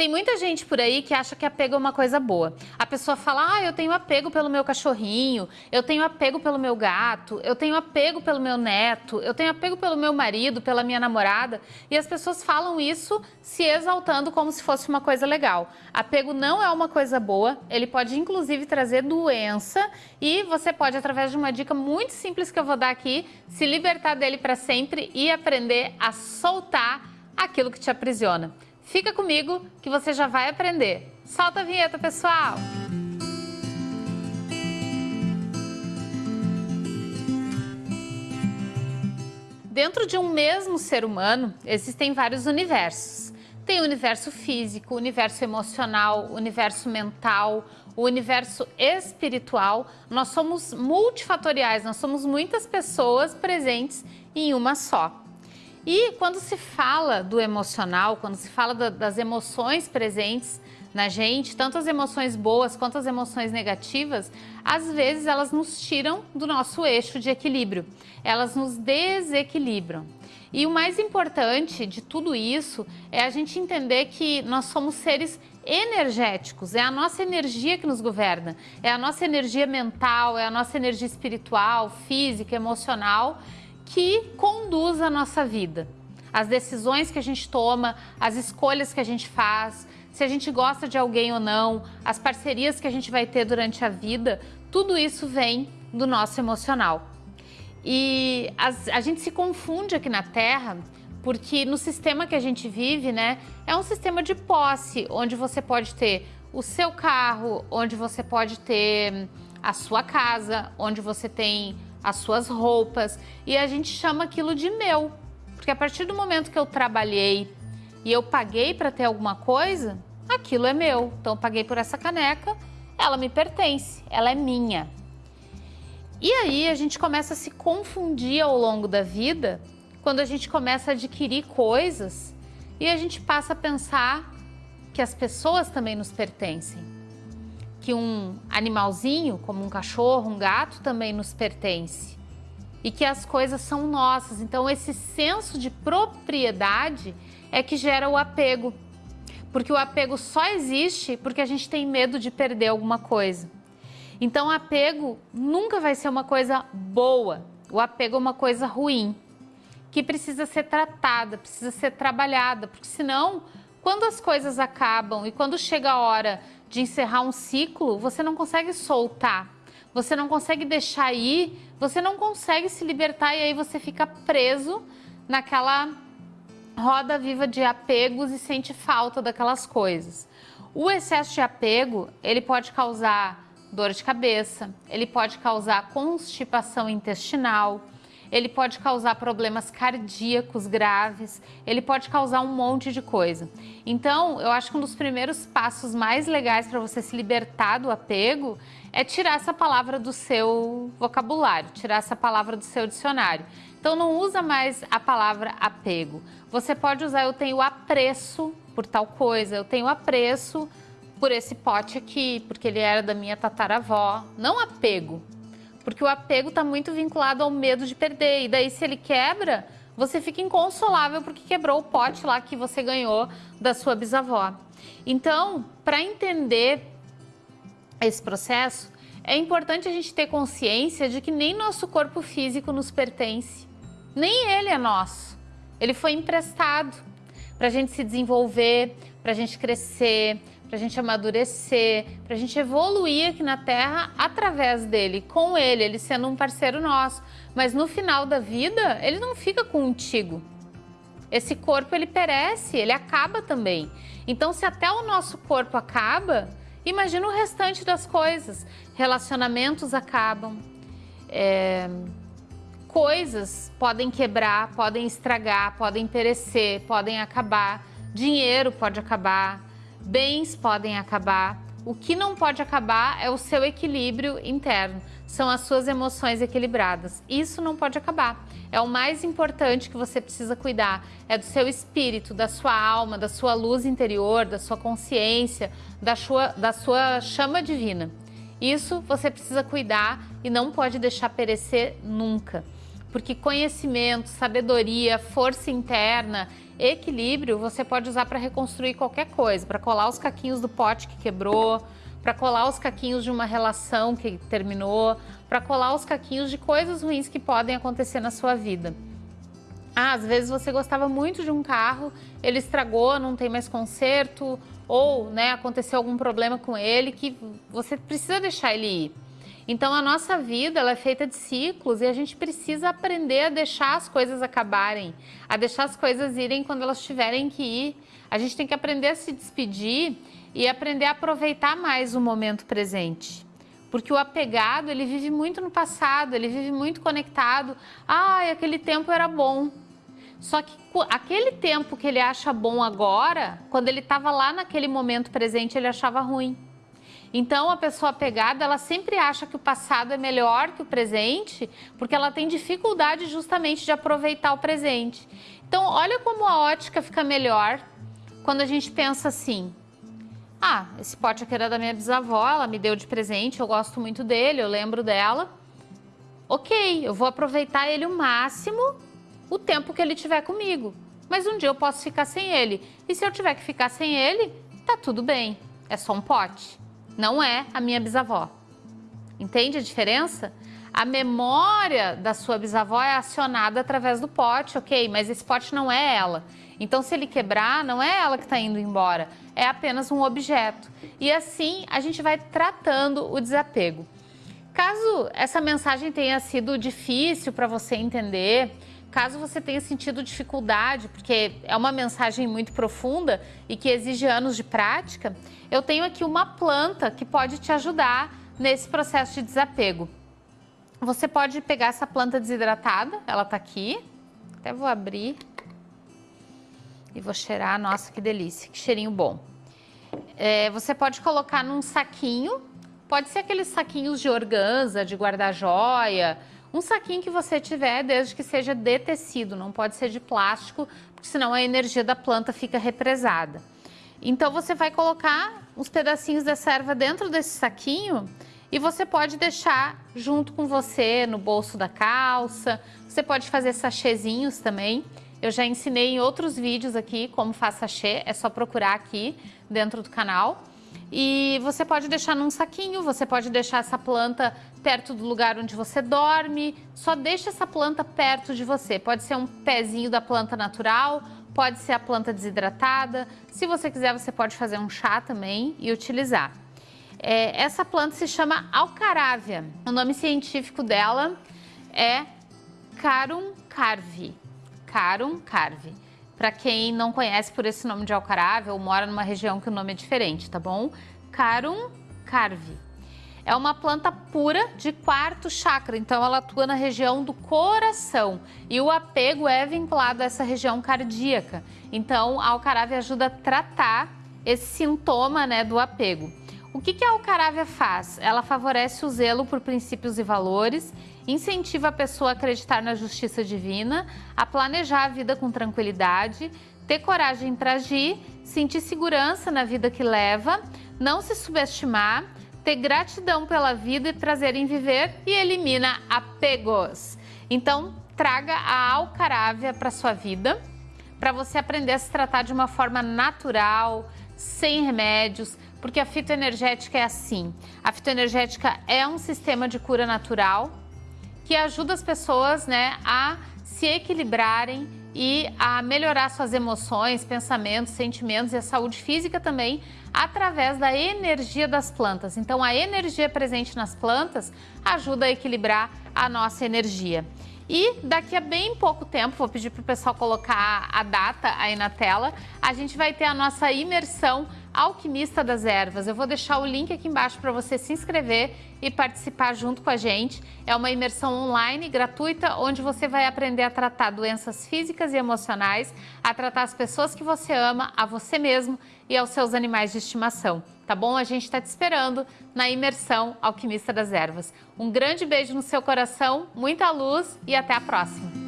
Tem muita gente por aí que acha que apego é uma coisa boa. A pessoa fala, ah, eu tenho apego pelo meu cachorrinho, eu tenho apego pelo meu gato, eu tenho apego pelo meu neto, eu tenho apego pelo meu marido, pela minha namorada. E as pessoas falam isso se exaltando como se fosse uma coisa legal. Apego não é uma coisa boa, ele pode inclusive trazer doença e você pode, através de uma dica muito simples que eu vou dar aqui, se libertar dele para sempre e aprender a soltar aquilo que te aprisiona. Fica comigo que você já vai aprender. Solta a vinheta, pessoal! Dentro de um mesmo ser humano, existem vários universos. Tem o universo físico, o universo emocional, o universo mental, o universo espiritual. Nós somos multifatoriais, nós somos muitas pessoas presentes em uma só. E quando se fala do emocional, quando se fala da, das emoções presentes na gente, tanto as emoções boas quanto as emoções negativas, às vezes elas nos tiram do nosso eixo de equilíbrio, elas nos desequilibram. E o mais importante de tudo isso é a gente entender que nós somos seres energéticos, é a nossa energia que nos governa, é a nossa energia mental, é a nossa energia espiritual, física, emocional que conduz a nossa vida. As decisões que a gente toma, as escolhas que a gente faz, se a gente gosta de alguém ou não, as parcerias que a gente vai ter durante a vida, tudo isso vem do nosso emocional. E as, a gente se confunde aqui na Terra porque no sistema que a gente vive, né, é um sistema de posse, onde você pode ter o seu carro, onde você pode ter a sua casa, onde você tem as suas roupas e a gente chama aquilo de meu. Porque a partir do momento que eu trabalhei e eu paguei para ter alguma coisa, aquilo é meu. Então eu paguei por essa caneca, ela me pertence, ela é minha. E aí a gente começa a se confundir ao longo da vida quando a gente começa a adquirir coisas e a gente passa a pensar que as pessoas também nos pertencem que um animalzinho, como um cachorro, um gato, também nos pertence. E que as coisas são nossas. Então, esse senso de propriedade é que gera o apego. Porque o apego só existe porque a gente tem medo de perder alguma coisa. Então, o apego nunca vai ser uma coisa boa. O apego é uma coisa ruim, que precisa ser tratada, precisa ser trabalhada, porque senão, quando as coisas acabam e quando chega a hora de encerrar um ciclo, você não consegue soltar, você não consegue deixar ir, você não consegue se libertar e aí você fica preso naquela roda viva de apegos e sente falta daquelas coisas. O excesso de apego, ele pode causar dor de cabeça, ele pode causar constipação intestinal, ele pode causar problemas cardíacos graves, ele pode causar um monte de coisa. Então, eu acho que um dos primeiros passos mais legais para você se libertar do apego é tirar essa palavra do seu vocabulário, tirar essa palavra do seu dicionário. Então, não usa mais a palavra apego. Você pode usar eu tenho apreço por tal coisa, eu tenho apreço por esse pote aqui, porque ele era da minha tataravó. Não apego, porque o apego está muito vinculado ao medo de perder. E daí, se ele quebra, você fica inconsolável porque quebrou o pote lá que você ganhou da sua bisavó. Então, para entender esse processo, é importante a gente ter consciência de que nem nosso corpo físico nos pertence. Nem ele é nosso. Ele foi emprestado para a gente se desenvolver, para a gente crescer, para a gente amadurecer, para a gente evoluir aqui na Terra através dele, com ele, ele sendo um parceiro nosso. Mas no final da vida, ele não fica contigo. Esse corpo, ele perece, ele acaba também. Então, se até o nosso corpo acaba, imagina o restante das coisas. Relacionamentos acabam, é... coisas podem quebrar, podem estragar, podem perecer, podem acabar, dinheiro pode acabar, bens podem acabar. O que não pode acabar é o seu equilíbrio interno, são as suas emoções equilibradas. Isso não pode acabar. É o mais importante que você precisa cuidar, é do seu espírito, da sua alma, da sua luz interior, da sua consciência, da sua, da sua chama divina. Isso você precisa cuidar e não pode deixar perecer nunca. Porque conhecimento, sabedoria, força interna, equilíbrio, você pode usar para reconstruir qualquer coisa, para colar os caquinhos do pote que quebrou, para colar os caquinhos de uma relação que terminou, para colar os caquinhos de coisas ruins que podem acontecer na sua vida. Ah, às vezes você gostava muito de um carro, ele estragou, não tem mais conserto, ou né, aconteceu algum problema com ele que você precisa deixar ele ir. Então a nossa vida ela é feita de ciclos e a gente precisa aprender a deixar as coisas acabarem, a deixar as coisas irem quando elas tiverem que ir. A gente tem que aprender a se despedir e aprender a aproveitar mais o momento presente. Porque o apegado, ele vive muito no passado, ele vive muito conectado. Ah, aquele tempo era bom. Só que aquele tempo que ele acha bom agora, quando ele estava lá naquele momento presente, ele achava ruim. Então, a pessoa apegada, ela sempre acha que o passado é melhor que o presente, porque ela tem dificuldade justamente de aproveitar o presente. Então, olha como a ótica fica melhor quando a gente pensa assim, ah, esse pote aqui era da minha bisavó, ela me deu de presente, eu gosto muito dele, eu lembro dela. Ok, eu vou aproveitar ele o máximo, o tempo que ele tiver comigo. Mas um dia eu posso ficar sem ele. E se eu tiver que ficar sem ele, tá tudo bem, é só um pote não é a minha bisavó. Entende a diferença? A memória da sua bisavó é acionada através do pote, ok, mas esse pote não é ela. Então, se ele quebrar, não é ela que está indo embora, é apenas um objeto. E assim a gente vai tratando o desapego. Caso essa mensagem tenha sido difícil para você entender, caso você tenha sentido dificuldade, porque é uma mensagem muito profunda e que exige anos de prática, eu tenho aqui uma planta que pode te ajudar nesse processo de desapego. Você pode pegar essa planta desidratada, ela está aqui, até vou abrir e vou cheirar, nossa que delícia, que cheirinho bom. É, você pode colocar num saquinho, pode ser aqueles saquinhos de organza, de guarda-joia, um saquinho que você tiver, desde que seja de tecido, não pode ser de plástico, porque senão a energia da planta fica represada. Então você vai colocar uns pedacinhos dessa erva dentro desse saquinho e você pode deixar junto com você no bolso da calça. Você pode fazer sachêzinhos também. Eu já ensinei em outros vídeos aqui como faz sachê, é só procurar aqui dentro do canal. E você pode deixar num saquinho, você pode deixar essa planta perto do lugar onde você dorme. Só deixa essa planta perto de você. Pode ser um pezinho da planta natural pode ser a planta desidratada. Se você quiser, você pode fazer um chá também e utilizar. É, essa planta se chama alcarávia. O nome científico dela é Carum carvi. Carum carvi. Para quem não conhece por esse nome de alcarávia ou mora numa região que o nome é diferente, tá bom? Carum carvi. É uma planta pura de quarto chakra, então ela atua na região do coração e o apego é vinculado a essa região cardíaca. Então a ajuda a tratar esse sintoma né, do apego. O que, que a alcarávia faz? Ela favorece o zelo por princípios e valores, incentiva a pessoa a acreditar na justiça divina, a planejar a vida com tranquilidade, ter coragem para agir, sentir segurança na vida que leva, não se subestimar, ter gratidão pela vida e prazer em viver e elimina apegos. Então, traga a alcarávia para sua vida, para você aprender a se tratar de uma forma natural, sem remédios, porque a fitoenergética é assim. A fitoenergética é um sistema de cura natural que ajuda as pessoas né, a se equilibrarem e a melhorar suas emoções, pensamentos, sentimentos e a saúde física também através da energia das plantas. Então, a energia presente nas plantas ajuda a equilibrar a nossa energia. E daqui a bem pouco tempo, vou pedir para o pessoal colocar a data aí na tela, a gente vai ter a nossa imersão Alquimista das Ervas. Eu vou deixar o link aqui embaixo para você se inscrever e participar junto com a gente. É uma imersão online gratuita onde você vai aprender a tratar doenças físicas e emocionais, a tratar as pessoas que você ama, a você mesmo e aos seus animais de estimação. Tá bom? A gente está te esperando na imersão Alquimista das Ervas. Um grande beijo no seu coração, muita luz e até a próxima!